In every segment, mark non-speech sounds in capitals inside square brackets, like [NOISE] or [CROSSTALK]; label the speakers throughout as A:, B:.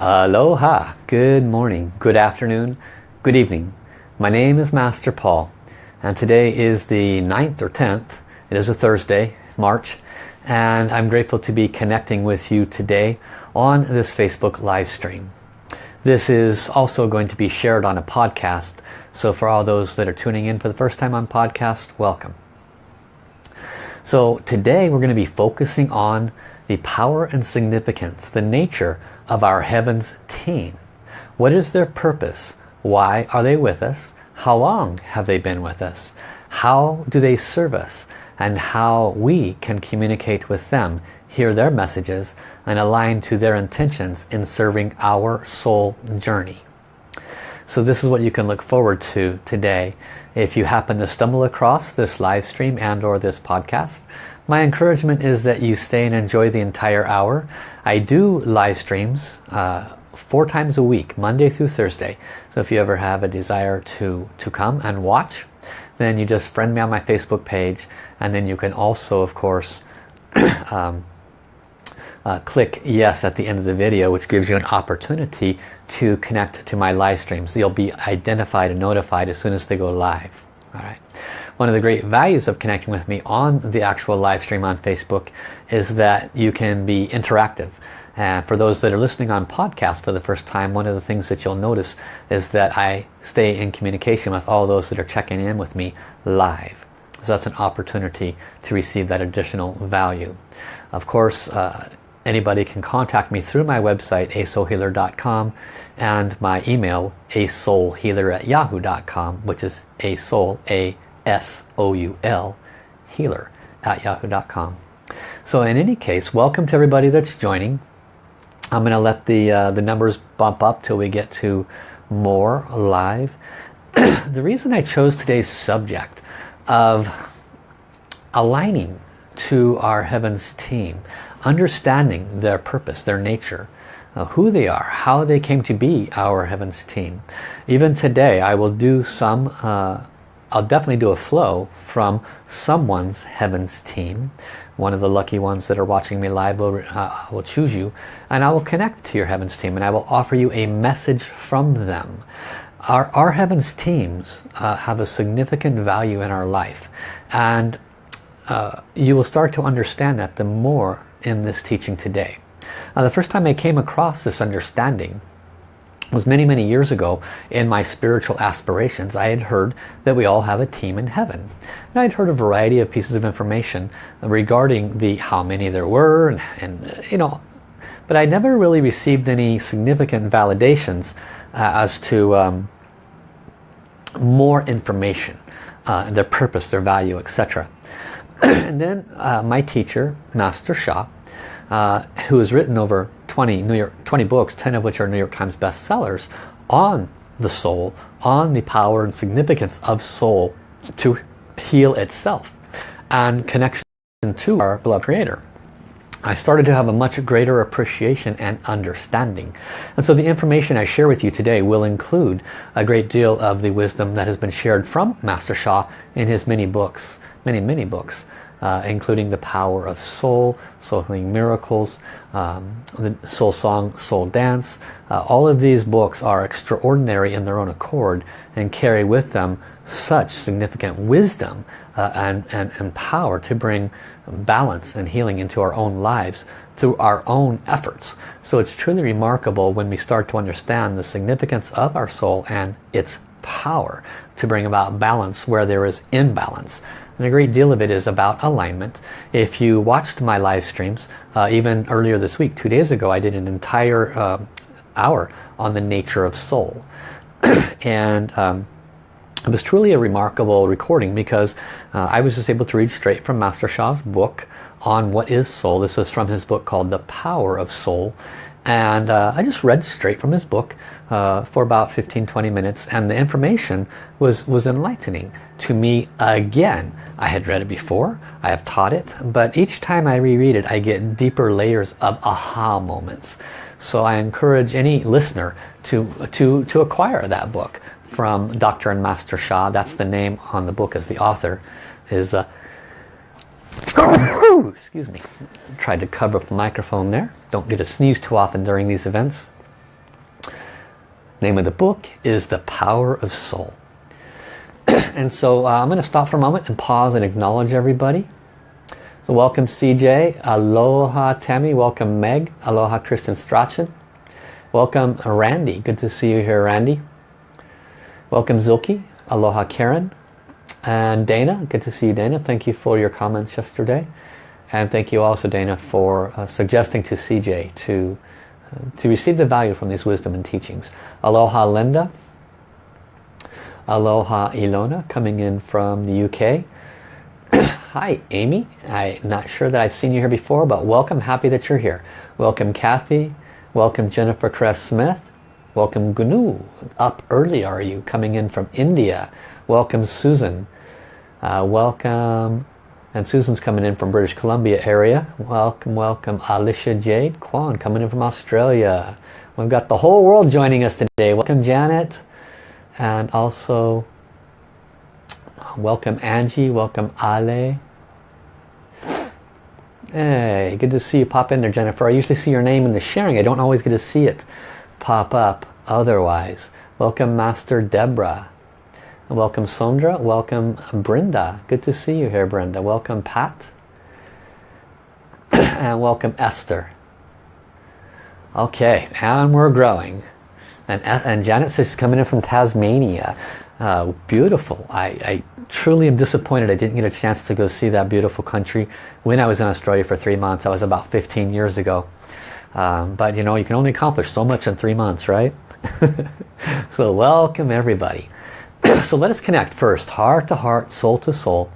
A: Aloha, good morning, good afternoon, good evening. My name is Master Paul and today is the 9th or 10th. It is a Thursday, March, and I'm grateful to be connecting with you today on this Facebook live stream. This is also going to be shared on a podcast, so for all those that are tuning in for the first time on podcast, welcome. So today we're going to be focusing on the power and significance, the nature of our heavens team. What is their purpose? Why are they with us? How long have they been with us? How do they serve us? And how we can communicate with them, hear their messages, and align to their intentions in serving our soul journey. So this is what you can look forward to today. If you happen to stumble across this live stream and or this podcast, my encouragement is that you stay and enjoy the entire hour. I do live streams uh, four times a week, Monday through Thursday. So if you ever have a desire to, to come and watch, then you just friend me on my Facebook page and then you can also, of course, [CLEARS THROAT] um, uh, click yes at the end of the video which gives you an opportunity to connect to my live streams. You'll be identified and notified as soon as they go live. All right. One of the great values of connecting with me on the actual live stream on Facebook is that you can be interactive. And for those that are listening on podcast for the first time, one of the things that you'll notice is that I stay in communication with all those that are checking in with me live. So that's an opportunity to receive that additional value. Of course, uh, anybody can contact me through my website, asoulhealer.com and my email, asoulhealer at yahoo.com, which is asoul, A S-O-U-L, healer at yahoo.com. So in any case, welcome to everybody that's joining. I'm going to let the, uh, the numbers bump up till we get to more live. [CLEARS THROAT] the reason I chose today's subject of aligning to our Heavens team, understanding their purpose, their nature, uh, who they are, how they came to be our Heavens team. Even today I will do some uh, I'll definitely do a flow from someone's heavens team. One of the lucky ones that are watching me live will, uh, will choose you and I will connect to your heavens team and I will offer you a message from them. Our, our heavens teams uh, have a significant value in our life and uh, you will start to understand that the more in this teaching today. Now the first time I came across this understanding was many, many years ago in my spiritual aspirations. I had heard that we all have a team in heaven. And I'd heard a variety of pieces of information regarding the how many there were and, and you know, but I never really received any significant validations uh, as to um, more information, uh, their purpose, their value, etc. [CLEARS THROAT] and then uh, my teacher, Master Sha, uh, who has written over 20 New York 20 books, 10 of which are New York Times bestsellers on the soul, on the power and significance of soul to heal itself and connection to our beloved creator. I started to have a much greater appreciation and understanding. And so the information I share with you today will include a great deal of the wisdom that has been shared from Master Sha in his many books, many, many books uh, including the power of soul, soul healing miracles, um, the soul song, soul dance. Uh, all of these books are extraordinary in their own accord and carry with them such significant wisdom uh, and, and, and power to bring balance and healing into our own lives through our own efforts. So it's truly remarkable when we start to understand the significance of our soul and its power to bring about balance where there is imbalance. And a great deal of it is about alignment. If you watched my live streams, uh, even earlier this week, two days ago, I did an entire uh, hour on the nature of soul. [CLEARS THROAT] and um, it was truly a remarkable recording because uh, I was just able to read straight from Master Sha's book on what is soul. This was from his book called The Power of Soul. And uh, I just read straight from his book uh, for about 15-20 minutes and the information was, was enlightening to me again. I had read it before, I have taught it, but each time I reread it I get deeper layers of aha moments. So I encourage any listener to, to, to acquire that book from Dr. and Master Sha That's the name on the book as the author is uh, excuse me tried to cover up the microphone there don't get a sneeze too often during these events Name of the book is The Power of Soul. [CLEARS THROAT] and so uh, I'm going to stop for a moment and pause and acknowledge everybody. So welcome CJ, aloha Tammy, welcome Meg, aloha Kristen Strachan, welcome Randy, good to see you here Randy. Welcome Zilke, aloha Karen, and Dana, good to see you Dana, thank you for your comments yesterday. And thank you also Dana for uh, suggesting to CJ to to receive the value from these wisdom and teachings. Aloha Linda. Aloha Ilona coming in from the UK. [COUGHS] Hi Amy. I'm not sure that I've seen you here before, but welcome. Happy that you're here. Welcome Kathy. Welcome Jennifer Cress Smith. Welcome Gnu. Up early are you? Coming in from India. Welcome Susan. Uh, welcome and Susan's coming in from British Columbia area. Welcome, welcome. Alicia Jade Kwan coming in from Australia. We've got the whole world joining us today. Welcome Janet. And also welcome Angie. Welcome Ale. Hey, good to see you pop in there, Jennifer. I usually see your name in the sharing. I don't always get to see it pop up otherwise. Welcome Master Deborah. Welcome Sondra. Welcome Brenda. Good to see you here, Brenda. Welcome Pat. [CLEARS THROAT] and welcome Esther. Okay, and we're growing. And, and Janet says she's coming in from Tasmania. Uh, beautiful. I, I truly am disappointed I didn't get a chance to go see that beautiful country when I was in Australia for three months. I was about 15 years ago. Um, but you know, you can only accomplish so much in three months, right? [LAUGHS] so welcome everybody. [CLEARS THROAT] so let us connect first, heart to heart, soul to soul,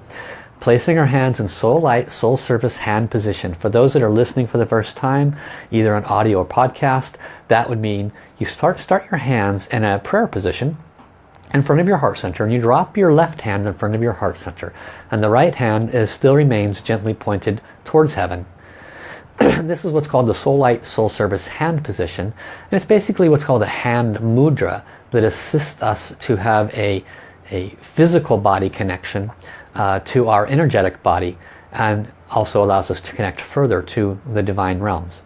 A: placing our hands in soul light, soul service hand position. For those that are listening for the first time, either on audio or podcast, that would mean you start, start your hands in a prayer position in front of your heart center and you drop your left hand in front of your heart center and the right hand is still remains gently pointed towards heaven. [CLEARS THROAT] this is what's called the Soul Light Soul Service hand position and it's basically what's called a hand mudra that assist us to have a, a physical body connection uh, to our energetic body and also allows us to connect further to the divine realms.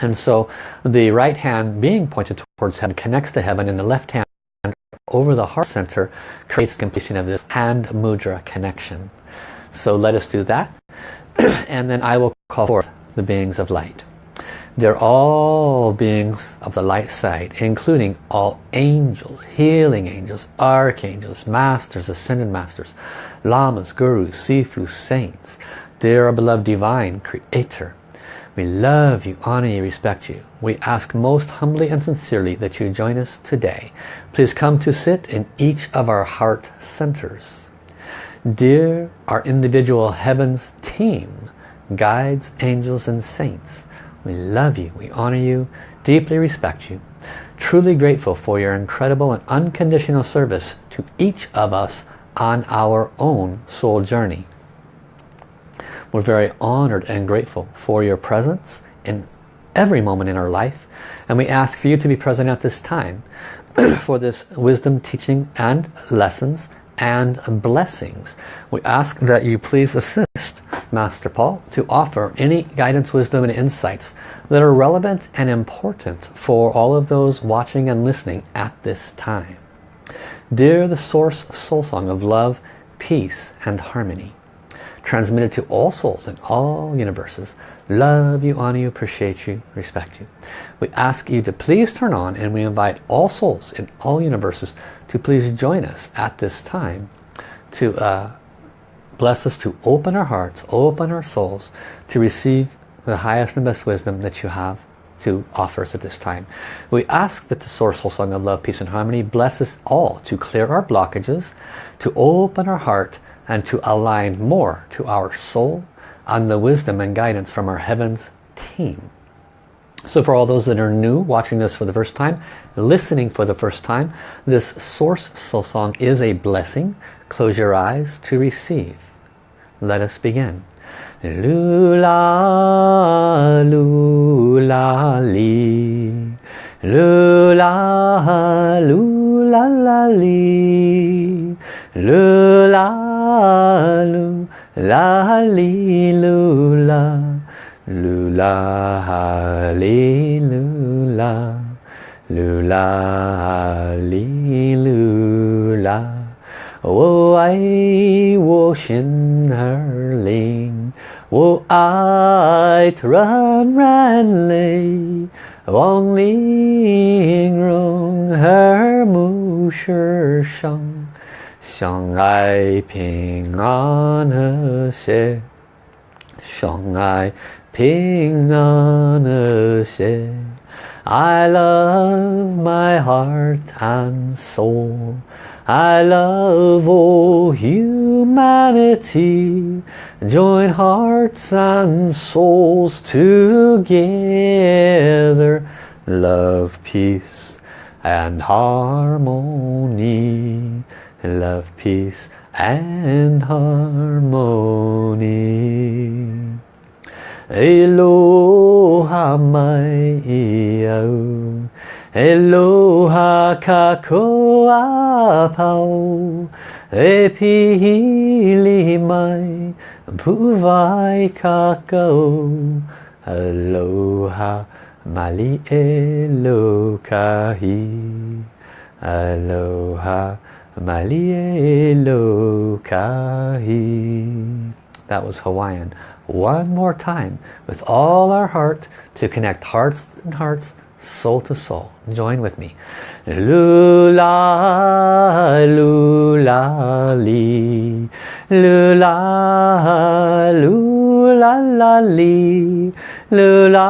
A: And so the right hand being pointed towards heaven connects to heaven and the left hand over the heart center creates completion of this hand mudra connection. So let us do that [CLEARS THROAT] and then I will call forth the beings of light. They're all beings of the light side, including all angels, healing angels, archangels, masters, ascended masters, lamas, gurus, sifu, saints. Dear beloved divine creator, we love you, honor you, respect you. We ask most humbly and sincerely that you join us today. Please come to sit in each of our heart centers. Dear our individual heavens team, guides, angels and saints, we love you, we honor you, deeply respect you, truly grateful for your incredible and unconditional service to each of us on our own soul journey. We're very honored and grateful for your presence in every moment in our life and we ask for you to be present at this time [CLEARS THROAT] for this wisdom teaching and lessons and blessings. We ask that you please assist Master Paul to offer any guidance, wisdom and insights that are relevant and important for all of those watching and listening at this time. Dear the Source Soul Song of Love, Peace and Harmony, transmitted to all souls in all universes, love you, honor you, appreciate you, respect you. We ask you to please turn on and we invite all souls in all universes to please join us at this time to uh, Bless us to open our hearts, open our souls to receive the highest and best wisdom that you have to offer us at this time. We ask that the Source Soul Song of Love, Peace and Harmony bless us all to clear our blockages, to open our heart and to align more to our soul and the wisdom and guidance from our Heavens team. So for all those that are new, watching this for the first time, listening for the first time, this Source Soul Song is a blessing. Close your eyes to receive. Let us begin. Lula, lula, li. Lula, lula, la, li. Lula, lula, li, lula. Lula, li, lula. Lula li lula 我爱我心儿灵，我爱软软泪，望玲珑和睦世上，相爱平安和谐，相爱平安和谐。I love my heart and soul. I love all humanity. Join hearts and souls together. Love, peace and harmony. Love, peace and harmony. Aloha mai iau Aloha kakoa pau. E pihili mai Puwai kakao Aloha mali elokahi. Aloha mali elokahi. That was Hawaiian. One more time with all our heart to connect hearts and hearts, soul to soul. Join with me. Lula, lula, li. Lula, lula, la, li. Lula,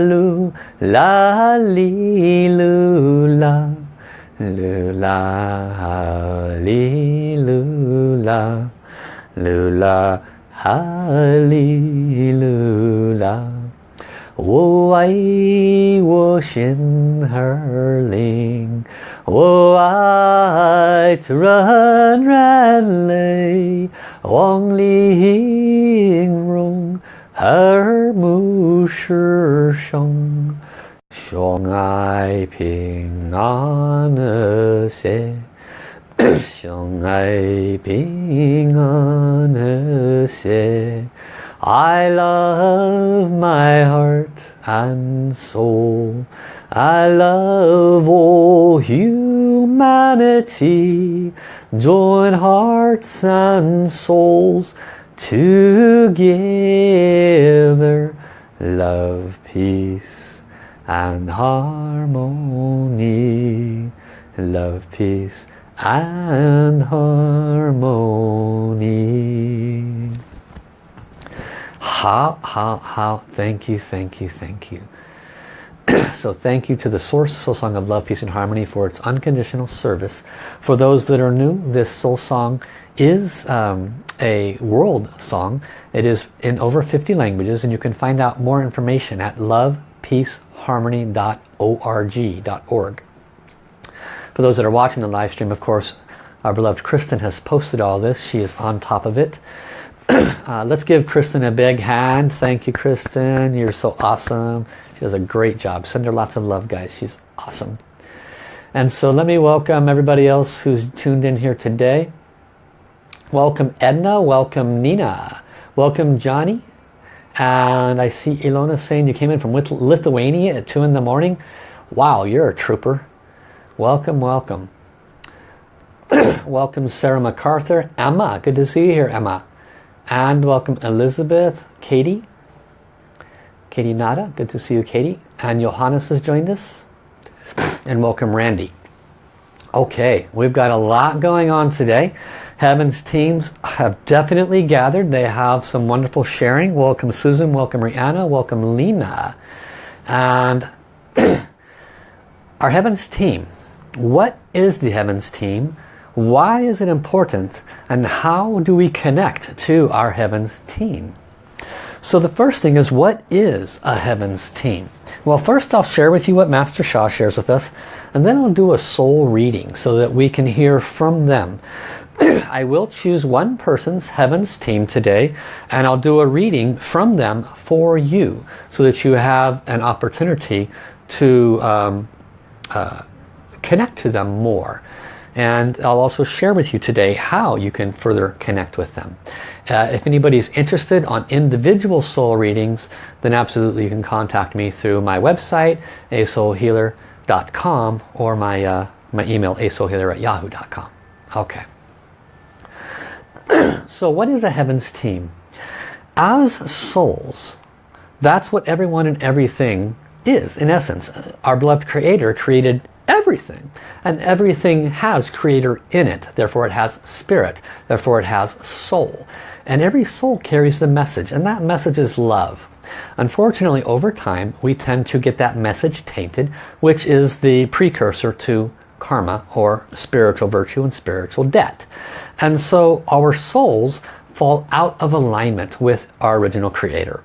A: lula, li, lula. Lula, li, lula. Lula, hallelujah. 我爱我心儿灵，我爱软软泪，望玲珑和睦世上，相爱平安和谐。相爱平安和谐 I love my heart and soul. I love all humanity. Join hearts and souls together. Love, peace and harmony. Love, peace and harmony. How, how, how, thank you, thank you, thank you. [CLEARS THROAT] so thank you to the Source Soul Song of Love, Peace and Harmony for its unconditional service. For those that are new, this soul song is um, a world song. It is in over 50 languages and you can find out more information at lovepeaceharmony.org. For those that are watching the live stream, of course, our beloved Kristen has posted all this. She is on top of it. Uh, let's give Kristen a big hand. Thank you, Kristen. You're so awesome. She does a great job. Send her lots of love, guys. She's awesome. And so let me welcome everybody else who's tuned in here today. Welcome Edna. Welcome Nina. Welcome Johnny. And I see Ilona saying you came in from Lithuania at 2 in the morning. Wow, you're a trooper. Welcome, welcome. [CLEARS THROAT] welcome Sarah MacArthur. Emma, good to see you here, Emma. And welcome Elizabeth, Katie. Katie Nada, good to see you, Katie. And Johannes has joined us. And welcome Randy. Okay, we've got a lot going on today. Heaven's teams have definitely gathered. They have some wonderful sharing. Welcome Susan, welcome Rihanna, welcome Lena. And [CLEARS THROAT] our Heavens team what is the Heavens team? Why is it important? And how do we connect to our Heavens team? So the first thing is, what is a Heavens team? Well, first I'll share with you what Master Sha shares with us, and then I'll do a soul reading so that we can hear from them. [CLEARS THROAT] I will choose one person's Heavens team today, and I'll do a reading from them for you, so that you have an opportunity to um, uh, connect to them more. And I'll also share with you today how you can further connect with them. Uh, if anybody's interested on individual soul readings, then absolutely you can contact me through my website, asoulhealer.com, or my, uh, my email, asoulhealer at yahoo.com. Okay. [CLEARS THROAT] so what is a heavens team? As souls, that's what everyone and everything is, in essence. Our beloved Creator created everything. And everything has creator in it. Therefore it has spirit. Therefore it has soul. And every soul carries the message. And that message is love. Unfortunately, over time, we tend to get that message tainted, which is the precursor to karma or spiritual virtue and spiritual debt. And so our souls fall out of alignment with our original creator.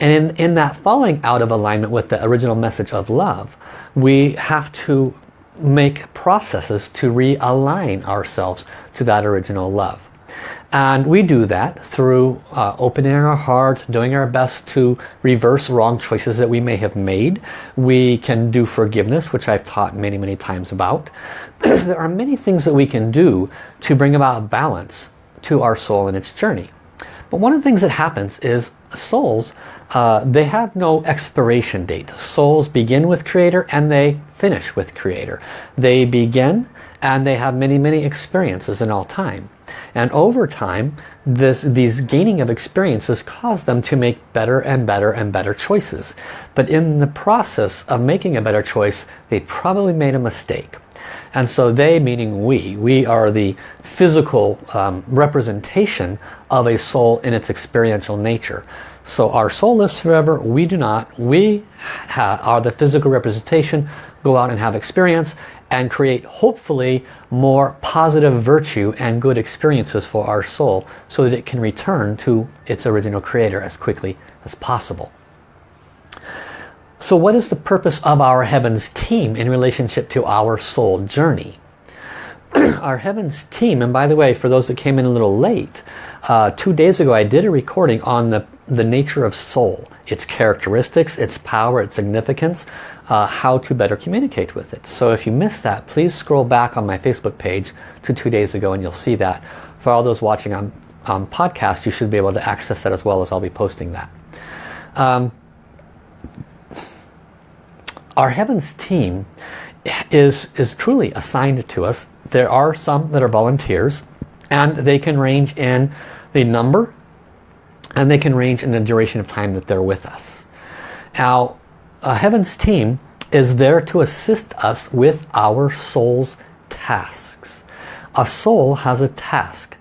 A: And in, in that falling out of alignment with the original message of love, we have to make processes to realign ourselves to that original love. And we do that through uh, opening our heart, doing our best to reverse wrong choices that we may have made. We can do forgiveness, which I've taught many, many times about. [CLEARS THROAT] there are many things that we can do to bring about balance to our soul and its journey. But one of the things that happens is souls, uh, they have no expiration date. Souls begin with Creator and they finish with Creator. They begin and they have many, many experiences in all time. And over time, this, these gaining of experiences cause them to make better and better and better choices. But in the process of making a better choice, they probably made a mistake. And so they, meaning we, we are the physical um, representation of a soul in its experiential nature. So our soul lives forever, we do not. We are the physical representation, go out and have experience and create hopefully more positive virtue and good experiences for our soul so that it can return to its original creator as quickly as possible. So what is the purpose of our Heavens team in relationship to our soul journey? [CLEARS THROAT] our Heavens team, and by the way, for those that came in a little late, uh, two days ago I did a recording on the, the nature of soul, its characteristics, its power, its significance, uh, how to better communicate with it. So if you missed that, please scroll back on my Facebook page to two days ago and you'll see that. For all those watching on, on podcast, you should be able to access that as well as I'll be posting that. Um, our Heavens team is, is truly assigned to us. There are some that are volunteers and they can range in the number and they can range in the duration of time that they're with us. Now, a Heavens team is there to assist us with our soul's tasks. A soul has a task.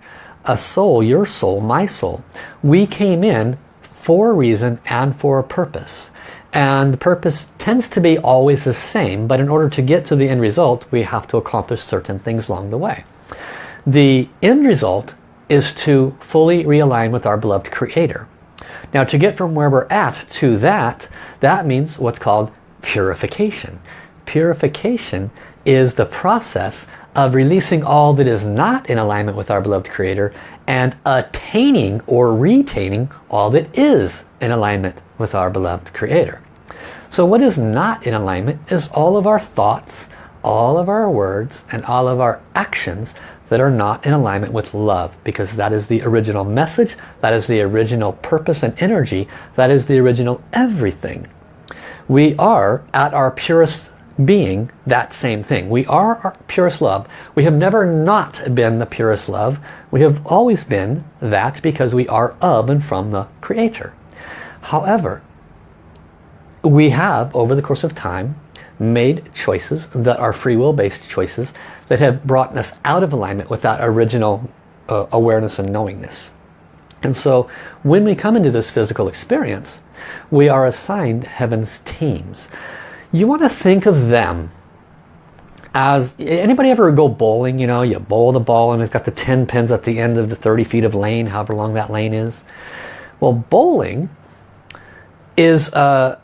A: A soul, your soul, my soul, we came in for a reason and for a purpose. And the purpose tends to be always the same, but in order to get to the end result, we have to accomplish certain things along the way. The end result is to fully realign with our beloved Creator. Now to get from where we're at to that, that means what's called purification. Purification is the process of releasing all that is not in alignment with our beloved Creator and attaining or retaining all that is in alignment with our beloved Creator. So what is not in alignment is all of our thoughts, all of our words, and all of our actions that are not in alignment with love because that is the original message, that is the original purpose and energy, that is the original everything. We are at our purest being that same thing. We are our purest love. We have never not been the purest love. We have always been that because we are of and from the Creator. However, we have, over the course of time, made choices that are free will based choices that have brought us out of alignment with that original uh, awareness and knowingness. And so when we come into this physical experience, we are assigned heaven's teams. You want to think of them as, anybody ever go bowling, you know, you bowl the ball and it's got the 10 pins at the end of the 30 feet of lane, however long that lane is. Well, bowling is uh,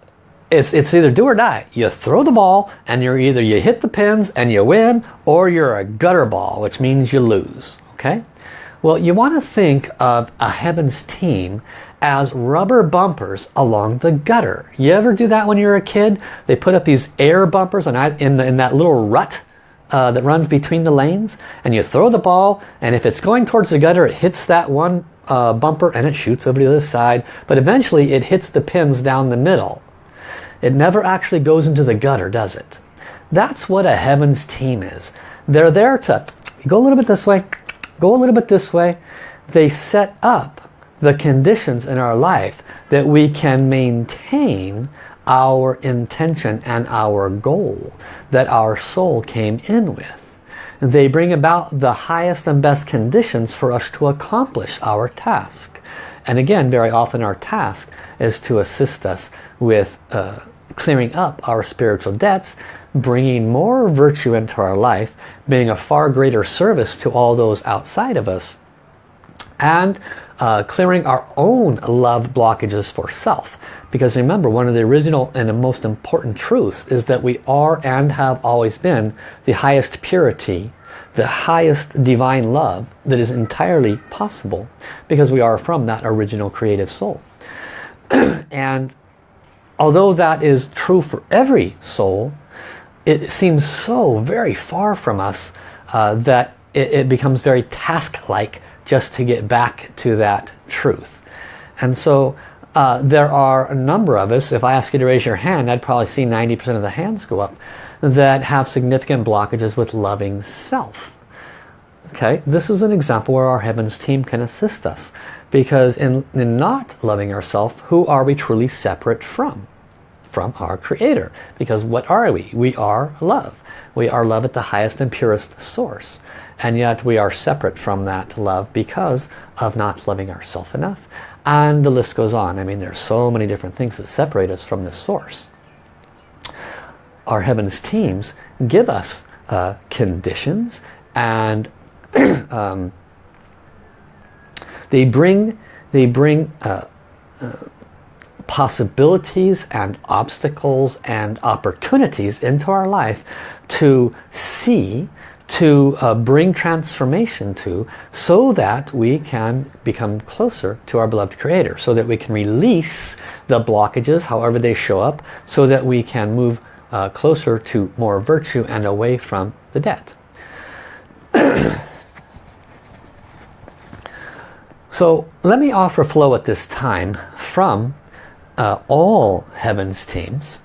A: it's, it's either do or die. You throw the ball and you're either you hit the pins and you win or you're a gutter ball, which means you lose. Okay? Well, you want to think of a Heavens team as rubber bumpers along the gutter. You ever do that when you're a kid? They put up these air bumpers and in, in that little rut uh, that runs between the lanes and you throw the ball and if it's going towards the gutter it hits that one uh, bumper and it shoots over to the other side but eventually it hits the pins down the middle it never actually goes into the gutter does it that's what a heavens team is they're there to go a little bit this way go a little bit this way they set up the conditions in our life that we can maintain our intention and our goal that our soul came in with. They bring about the highest and best conditions for us to accomplish our task. And again, very often our task is to assist us with uh, clearing up our spiritual debts, bringing more virtue into our life, being a far greater service to all those outside of us, and uh, clearing our own love blockages for self. Because remember, one of the original and the most important truths is that we are and have always been the highest purity, the highest divine love that is entirely possible because we are from that original creative soul. [CLEARS THROAT] and although that is true for every soul, it seems so very far from us uh, that it, it becomes very task-like just to get back to that truth. And so uh, there are a number of us, if I ask you to raise your hand, I'd probably see 90% of the hands go up, that have significant blockages with loving self. Okay, this is an example where our Heavens team can assist us. Because in, in not loving ourselves, who are we truly separate from? From our Creator. Because what are we? We are love. We are love at the highest and purest source and yet we are separate from that love because of not loving ourselves enough and the list goes on I mean there's so many different things that separate us from this source our heavens teams give us uh, conditions and [CLEARS THROAT] um, they bring they bring uh, uh, possibilities and obstacles and opportunities into our life to see to uh, bring transformation to so that we can become closer to our beloved creator so that we can release the blockages however they show up so that we can move uh, closer to more virtue and away from the debt [CLEARS THROAT] so let me offer flow at this time from uh, all heavens teams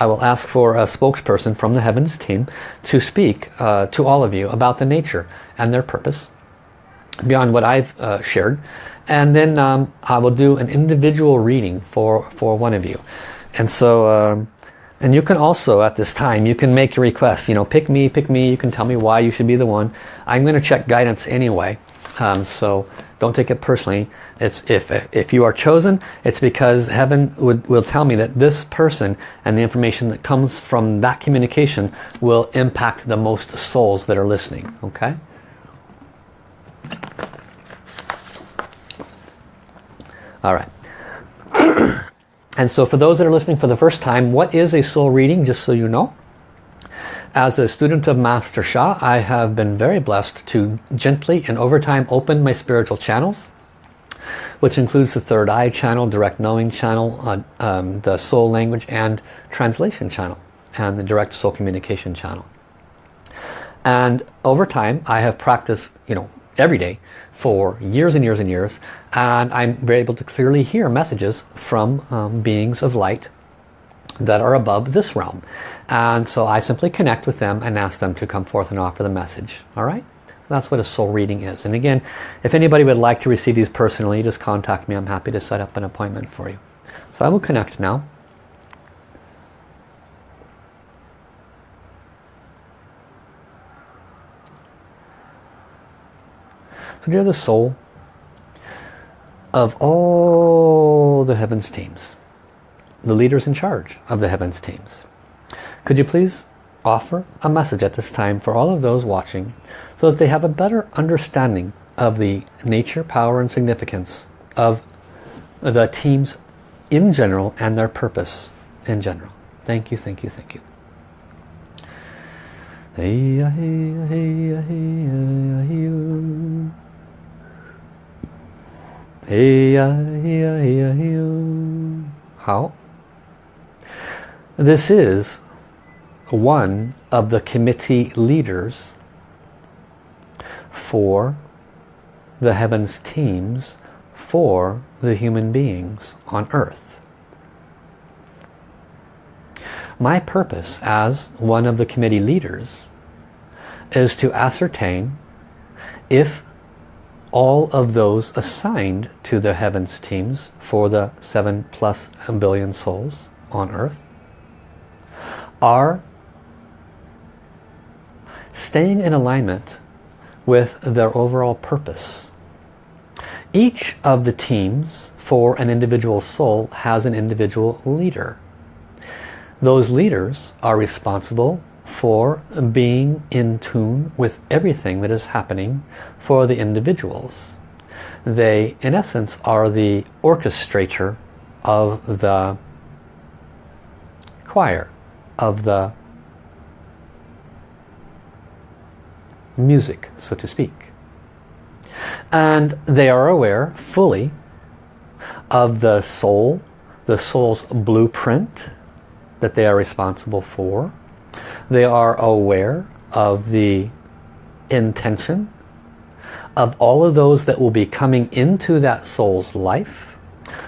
A: I will ask for a spokesperson from the Heavens team to speak uh, to all of you about the nature and their purpose beyond what I've uh, shared. And then um, I will do an individual reading for, for one of you. And so, um, and you can also at this time, you can make your request. You know, pick me, pick me. You can tell me why you should be the one. I'm going to check guidance anyway. Um, so don't take it personally. It's if if you are chosen, it's because heaven would will tell me that this person and the information that comes from that communication will impact the most souls that are listening. Okay. All right. [CLEARS THROAT] and so for those that are listening for the first time, what is a soul reading? Just so you know. As a student of Master Sha, I have been very blessed to gently and over time open my spiritual channels, which includes the third eye channel, direct knowing channel, uh, um, the soul language and translation channel, and the direct soul communication channel. And over time, I have practiced, you know, every day for years and years and years, and I'm able to clearly hear messages from um, beings of light that are above this realm. And so I simply connect with them and ask them to come forth and offer the message. All right? That's what a soul reading is. And again, if anybody would like to receive these personally, just contact me. I'm happy to set up an appointment for you. So I will connect now. So dear the soul of all the heavens teams, the leaders in charge of the heavens teams. Could you please offer a message at this time for all of those watching so that they have a better understanding of the nature, power and significance of the teams in general and their purpose in general. Thank you, thank you, thank you. Hey hey hey Hey How? This is one of the committee leaders for the heavens teams for the human beings on earth. My purpose as one of the committee leaders is to ascertain if all of those assigned to the heavens teams for the seven plus billion souls on earth are staying in alignment with their overall purpose. Each of the teams for an individual soul has an individual leader. Those leaders are responsible for being in tune with everything that is happening for the individuals. They, in essence, are the orchestrator of the choir, of the music, so to speak. And they are aware fully of the soul, the soul's blueprint that they are responsible for. They are aware of the intention of all of those that will be coming into that soul's life,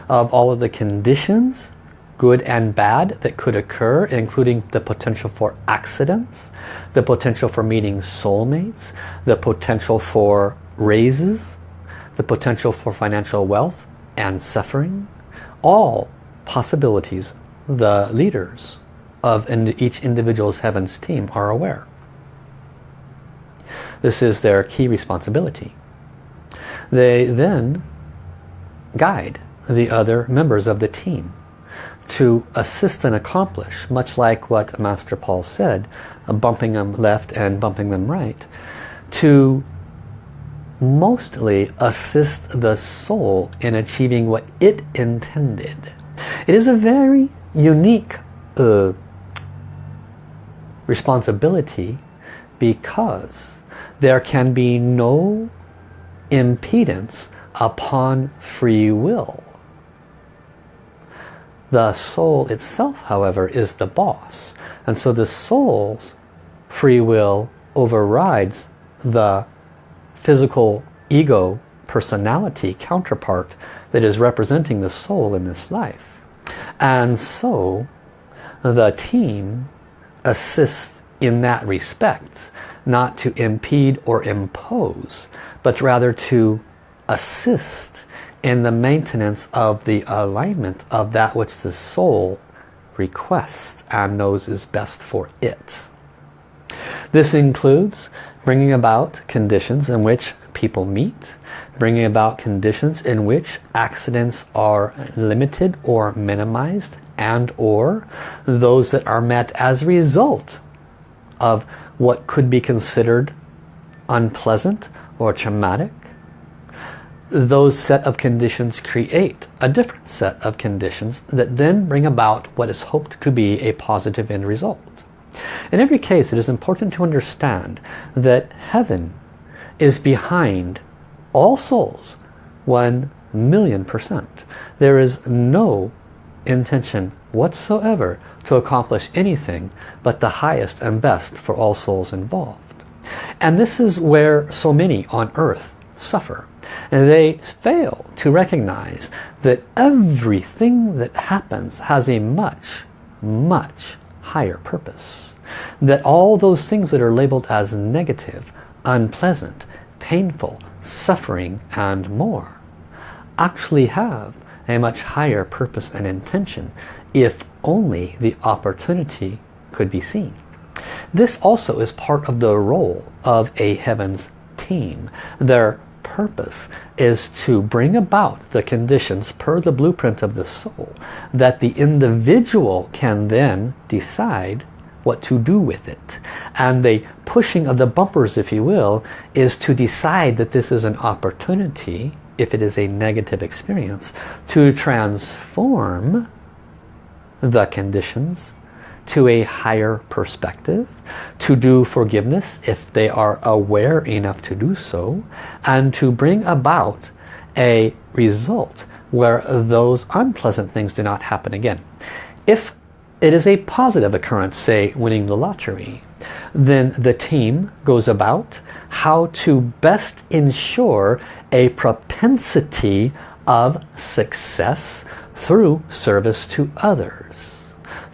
A: of all of the conditions good and bad that could occur, including the potential for accidents, the potential for meeting soulmates, the potential for raises, the potential for financial wealth and suffering. All possibilities the leaders of each individual's heavens team are aware. This is their key responsibility. They then guide the other members of the team to assist and accomplish, much like what Master Paul said, bumping them left and bumping them right, to mostly assist the soul in achieving what it intended. It is a very unique uh, responsibility because there can be no impedance upon free will. The soul itself, however, is the boss. And so the soul's free will overrides the physical ego personality counterpart that is representing the soul in this life. And so the team assists in that respect, not to impede or impose, but rather to assist in the maintenance of the alignment of that which the soul requests and knows is best for it. This includes bringing about conditions in which people meet, bringing about conditions in which accidents are limited or minimized and or those that are met as a result of what could be considered unpleasant or traumatic those set of conditions create a different set of conditions that then bring about what is hoped to be a positive end result. In every case, it is important to understand that heaven is behind all souls, one million percent. There is no intention whatsoever to accomplish anything but the highest and best for all souls involved. And this is where so many on earth suffer they fail to recognize that everything that happens has a much, much higher purpose. That all those things that are labeled as negative, unpleasant, painful, suffering and more actually have a much higher purpose and intention if only the opportunity could be seen. This also is part of the role of a heavens team. Their purpose is to bring about the conditions per the blueprint of the soul that the individual can then decide what to do with it. And the pushing of the bumpers, if you will, is to decide that this is an opportunity, if it is a negative experience, to transform the conditions to a higher perspective, to do forgiveness if they are aware enough to do so, and to bring about a result where those unpleasant things do not happen again. If it is a positive occurrence, say winning the lottery, then the team goes about how to best ensure a propensity of success through service to others,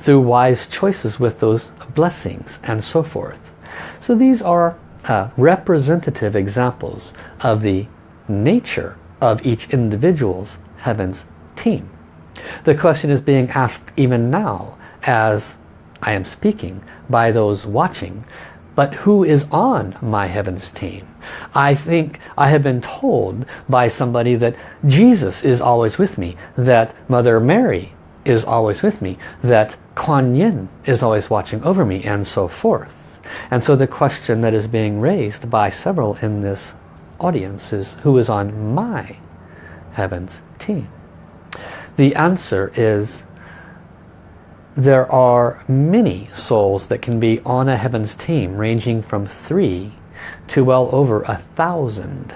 A: through wise choices with those blessings and so forth. So these are uh, representative examples of the nature of each individual's heavens team. The question is being asked even now as I am speaking by those watching but who is on my heavens team? I think I have been told by somebody that Jesus is always with me, that Mother Mary is always with me, that Kuan Yin is always watching over me, and so forth. And so the question that is being raised by several in this audience is who is on my heavens team? The answer is there are many souls that can be on a heavens team ranging from three to well over a thousand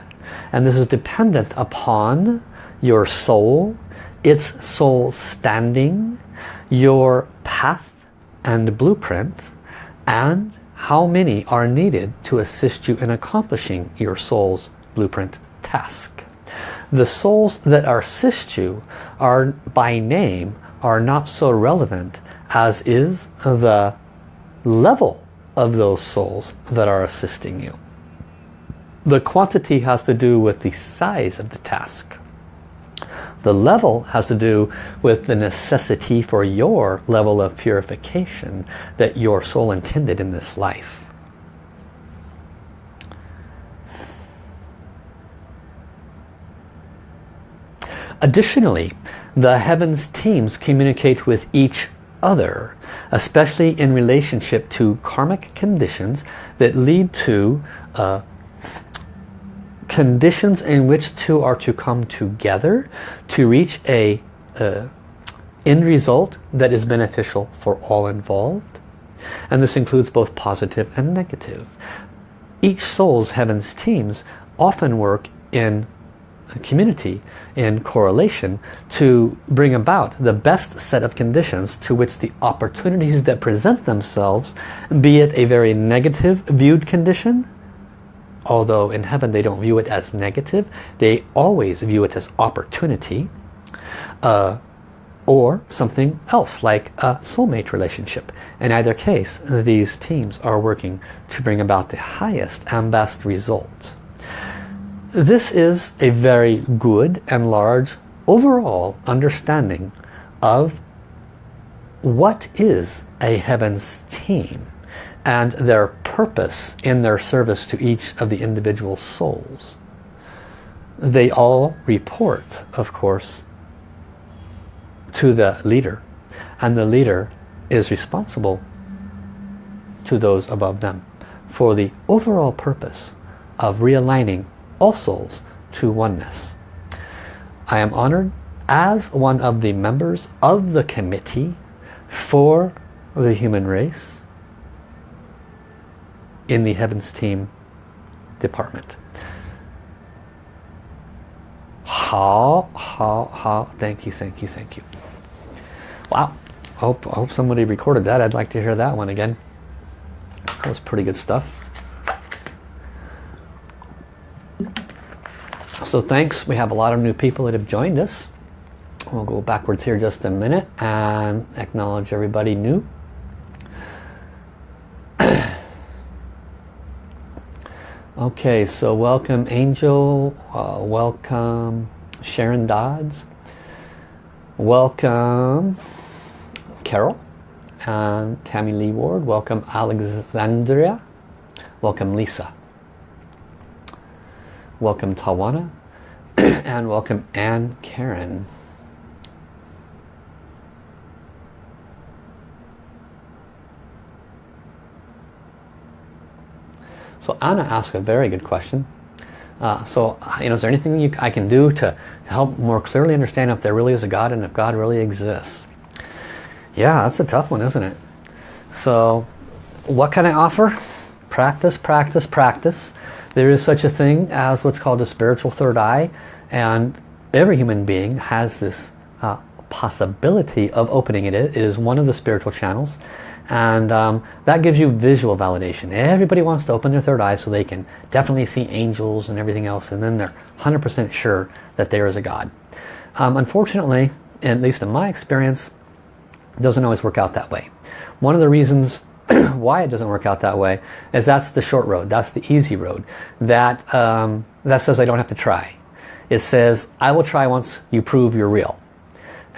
A: and this is dependent upon your soul its soul standing your path and blueprint and how many are needed to assist you in accomplishing your soul's blueprint task the souls that assist you are by name are not so relevant as is the level of those souls that are assisting you. The quantity has to do with the size of the task. The level has to do with the necessity for your level of purification that your soul intended in this life. Additionally, the heavens teams communicate with each other, especially in relationship to karmic conditions that lead to uh, conditions in which two are to come together to reach a end result that is beneficial for all involved. And this includes both positive and negative. Each soul's heavens teams often work in community in correlation to bring about the best set of conditions to which the opportunities that present themselves, be it a very negative viewed condition, although in heaven they don't view it as negative, they always view it as opportunity, uh, or something else like a soulmate relationship. In either case, these teams are working to bring about the highest and best results. This is a very good and large overall understanding of what is a heavens team and their purpose in their service to each of the individual souls. They all report, of course, to the leader and the leader is responsible to those above them for the overall purpose of realigning all souls to oneness. I am honored as one of the members of the committee for the human race in the Heavens Team department. Hao, hao, hao, thank you, thank you, thank you. Wow, I hope, I hope somebody recorded that. I'd like to hear that one again. That was pretty good stuff. So thanks. We have a lot of new people that have joined us. We'll go backwards here just a minute and acknowledge everybody new. Okay, so welcome Angel, uh, welcome Sharon Dodds, welcome Carol and Tammy Lee Ward, welcome Alexandria, welcome Lisa. Welcome Tawana. [CLEARS THROAT] And welcome Anne Karen. So Anna asked a very good question. Uh, so, you know, is there anything you, I can do to help more clearly understand if there really is a God and if God really exists? Yeah, that's a tough one, isn't it? So, what can I offer? Practice, practice, practice. There is such a thing as what's called a spiritual third eye and every human being has this uh, possibility of opening it. It is one of the spiritual channels and um, that gives you visual validation. Everybody wants to open their third eye so they can definitely see angels and everything else and then they're 100% sure that there is a God. Um, unfortunately, at least in my experience, doesn't always work out that way. One of the reasons [CLEARS THROAT] why it doesn't work out that way is that's the short road, that's the easy road. That, um, that says I don't have to try. It says, I will try once you prove you're real.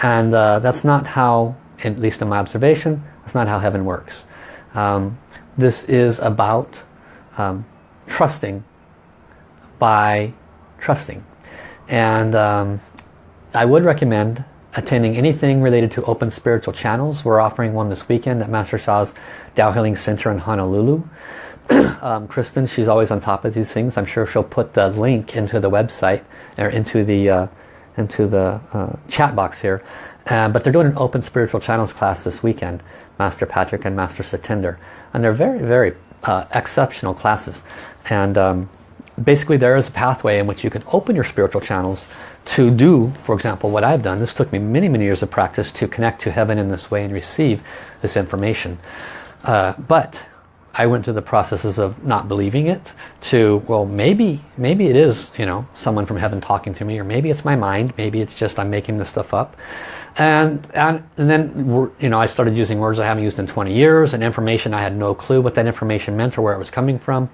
A: And uh, that's not how, at least in my observation, that's not how heaven works. Um, this is about um, trusting by trusting. And um, I would recommend attending anything related to open spiritual channels. We're offering one this weekend at Master Sha's Tao Healing Center in Honolulu. [CLEARS THROAT] um, Kristen, she's always on top of these things. I'm sure she'll put the link into the website or into the uh, into the uh, chat box here. Uh, but they're doing an open spiritual channels class this weekend. Master Patrick and Master Satinder. And they're very, very uh, exceptional classes. And um, basically there is a pathway in which you can open your spiritual channels to do, for example, what I've done. This took me many, many years of practice to connect to heaven in this way and receive this information. Uh, but I went through the processes of not believing it to, well, maybe, maybe it is, you know, someone from heaven talking to me, or maybe it's my mind, maybe it's just I'm making this stuff up. And, and, and then, you know, I started using words I haven't used in 20 years and information I had no clue what that information meant or where it was coming from.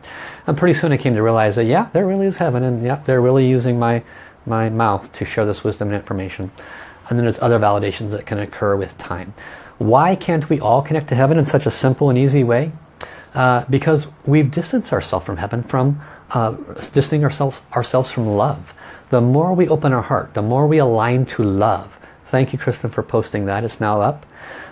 A: And pretty soon I came to realize that, yeah, there really is heaven and yeah, they're really using my, my mouth to share this wisdom and information. And then there's other validations that can occur with time. Why can't we all connect to heaven in such a simple and easy way? Uh, because we've distanced ourselves from heaven from uh, distancing ourselves, ourselves from love. The more we open our heart, the more we align to love, Thank you, Kristen, for posting that. It's now up.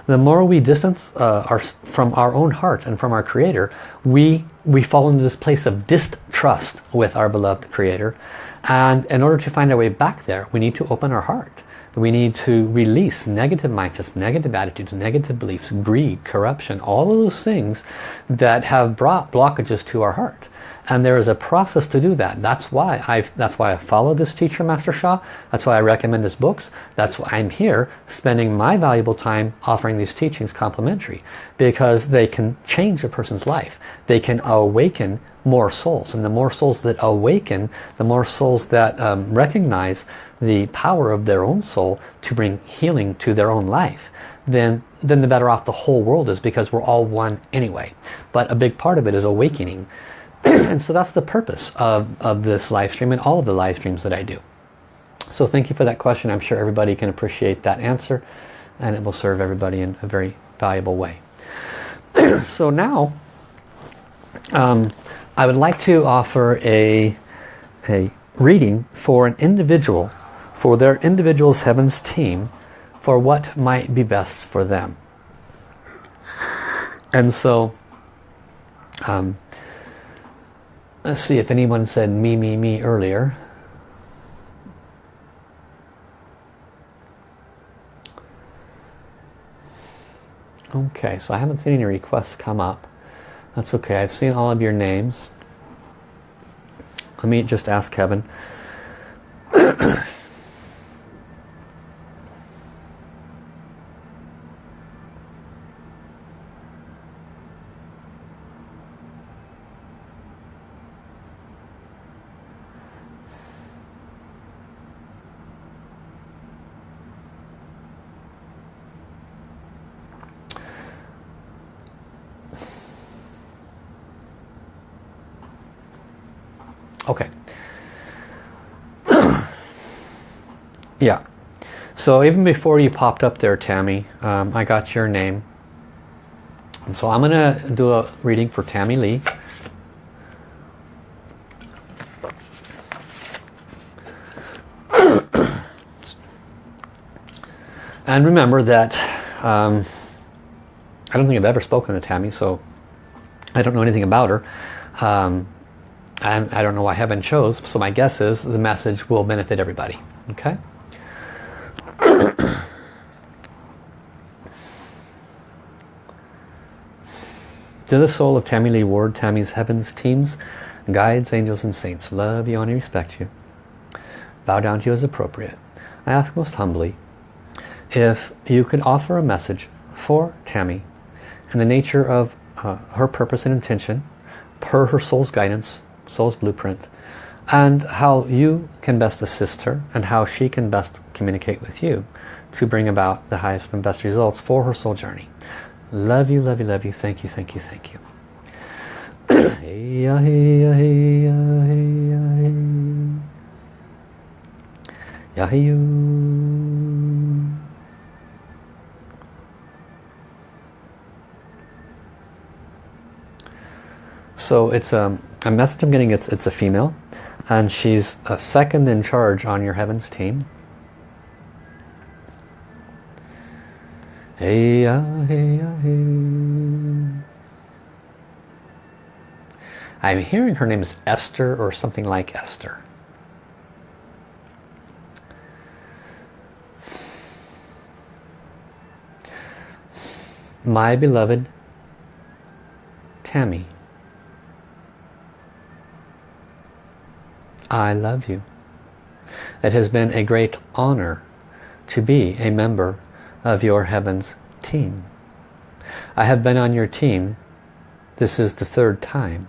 A: The more we distance uh, our, from our own heart and from our Creator, we, we fall into this place of distrust with our beloved Creator. And in order to find our way back there, we need to open our heart. We need to release negative mindsets, negative attitudes, negative beliefs, greed, corruption, all of those things that have brought blockages to our heart. And there is a process to do that. That's why I that's why I follow this teacher Master Sha that's why I recommend his books. That's why I'm here spending my valuable time offering these teachings complimentary because they can change a person's life. They can awaken more souls. And the more souls that awaken the more souls that um, recognize the power of their own soul to bring healing to their own life then then the better off the whole world is because we're all one anyway but a big part of it is awakening [CLEARS THROAT] and so that's the purpose of, of this live stream and all of the live streams that I do. So thank you for that question. I'm sure everybody can appreciate that answer and it will serve everybody in a very valuable way. [CLEARS THROAT] so now um, I would like to offer a, a reading for an individual, for their individual's Heavens team, for what might be best for them. And so um, Let's see if anyone said me, me, me earlier. Okay, so I haven't seen any requests come up. That's okay, I've seen all of your names. Let me just ask Kevin. [CLEARS THROAT] Okay. Yeah. So even before you popped up there, Tammy, um, I got your name. And so I'm going to do a reading for Tammy Lee. [COUGHS] and remember that um, I don't think I've ever spoken to Tammy, so I don't know anything about her. Um, and I don't know why heaven chose, so my guess is the message will benefit everybody. Okay? To the soul of Tammy Lee Ward, Tammy's Heavens teams, guides, angels, and saints, love you, honor, respect you. Bow down to you as appropriate. I ask most humbly, if you could offer a message for Tammy and the nature of uh, her purpose and intention, per her soul's guidance, soul's blueprint, and how you can best assist her and how she can best communicate with you to bring about the highest and best results for her soul journey. Love you, love you, love you. Thank you, thank you, thank you. hey. So it's um, a message I'm getting, it's, it's a female and she's a second in charge on your heavens team. Hey, uh, hey, uh, hey. I'm hearing her name is Esther or something like Esther. My beloved Tammy, I love you. It has been a great honor to be a member of your Heavens team. I have been on your team. This is the third time.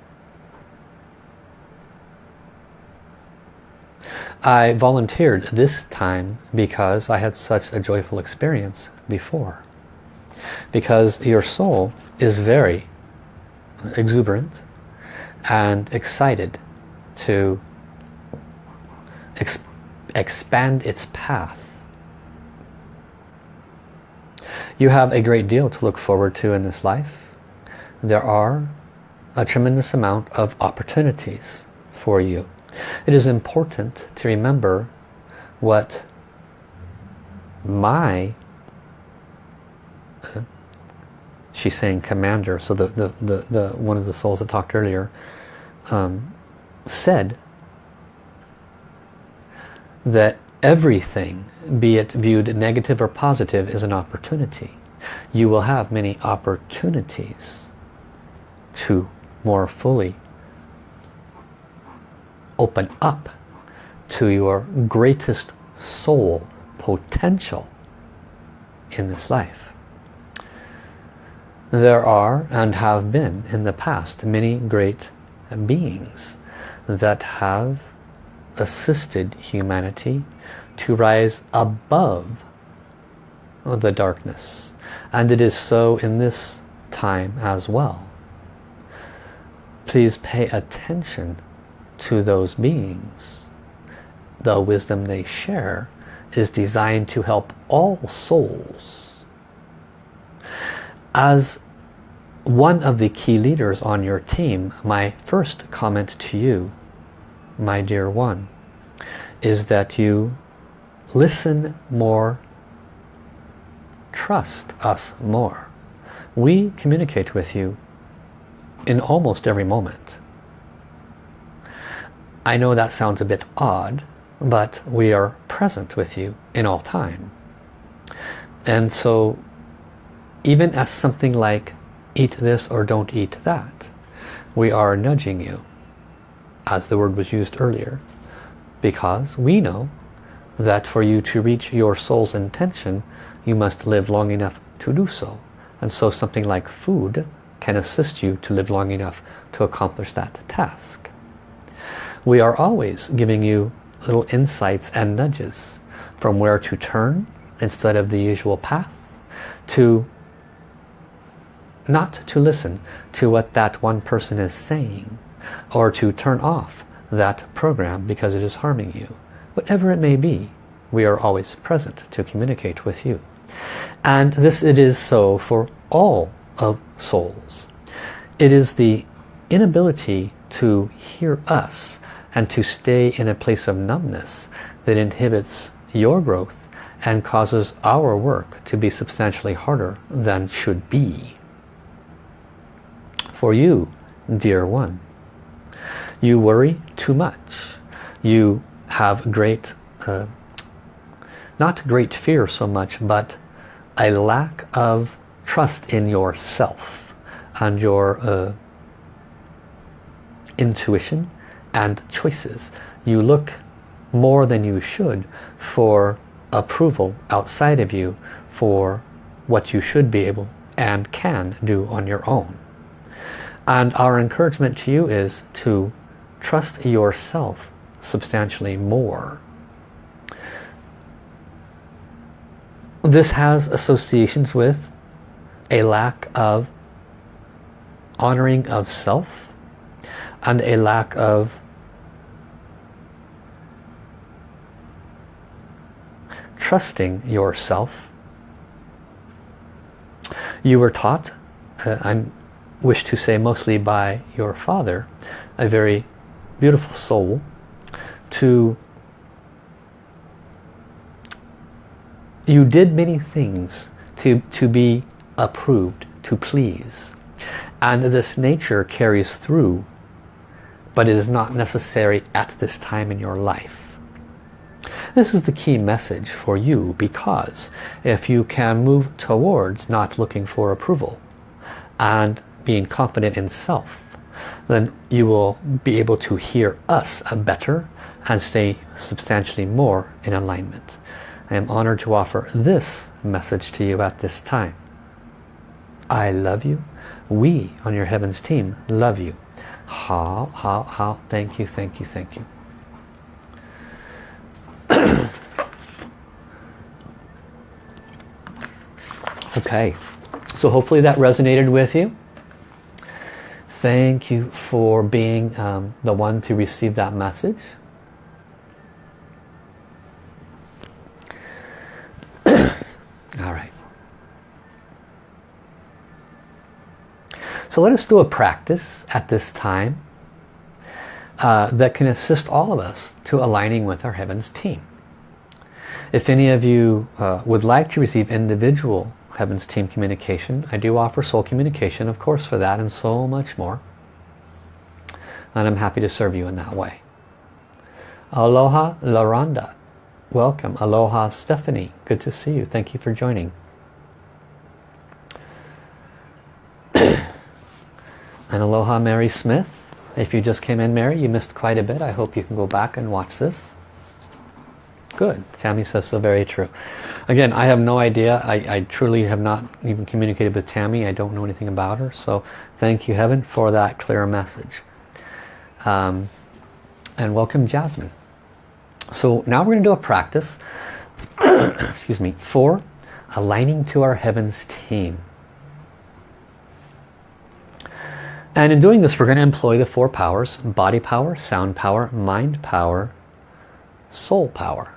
A: I volunteered this time because I had such a joyful experience before. Because your soul is very exuberant and excited to expand its path. You have a great deal to look forward to in this life. There are a tremendous amount of opportunities for you. It is important to remember what my [LAUGHS] she's saying commander so the, the, the, the one of the souls that talked earlier um, said that everything, be it viewed negative or positive, is an opportunity. You will have many opportunities to more fully open up to your greatest soul potential in this life. There are and have been in the past many great beings that have assisted humanity to rise above the darkness. And it is so in this time as well. Please pay attention to those beings. The wisdom they share is designed to help all souls. As one of the key leaders on your team, my first comment to you my dear one, is that you listen more, trust us more. We communicate with you in almost every moment. I know that sounds a bit odd, but we are present with you in all time. And so even as something like eat this or don't eat that, we are nudging you as the word was used earlier because we know that for you to reach your soul's intention you must live long enough to do so and so something like food can assist you to live long enough to accomplish that task. We are always giving you little insights and nudges from where to turn instead of the usual path to not to listen to what that one person is saying or to turn off that program because it is harming you. Whatever it may be, we are always present to communicate with you. And this it is so for all of souls. It is the inability to hear us and to stay in a place of numbness that inhibits your growth and causes our work to be substantially harder than should be. For you, dear one, you worry too much. You have great, uh, not great fear so much, but a lack of trust in yourself and your uh, intuition and choices. You look more than you should for approval outside of you for what you should be able and can do on your own. And our encouragement to you is to trust yourself substantially more. This has associations with a lack of honoring of self and a lack of trusting yourself. You were taught, uh, I wish to say mostly by your father, a very beautiful soul, to you did many things to, to be approved, to please. And this nature carries through, but it is not necessary at this time in your life. This is the key message for you because if you can move towards not looking for approval and being confident in self, then you will be able to hear us a better and stay substantially more in alignment. I am honored to offer this message to you at this time. I love you. We on your Heavens team love you. Hao, hao, hao, thank you, thank you, thank you. [COUGHS] okay, so hopefully that resonated with you. Thank you for being um, the one to receive that message. All right. So let us do a practice at this time uh, that can assist all of us to aligning with our Heavens team. If any of you uh, would like to receive individual Heavens team communication, I do offer soul communication, of course, for that and so much more. And I'm happy to serve you in that way. Aloha Laranda. Welcome. Aloha Stephanie. Good to see you. Thank you for joining. [CLEARS THROAT] and aloha Mary Smith. If you just came in Mary, you missed quite a bit. I hope you can go back and watch this. Good. Tammy says so very true. Again, I have no idea. I, I truly have not even communicated with Tammy. I don't know anything about her. So thank you Heaven for that clear message. Um, and welcome Jasmine. So now we're going to do a practice, [COUGHS] excuse me, for aligning to our heavens team. And in doing this, we're going to employ the four powers, body power, sound power, mind power, soul power.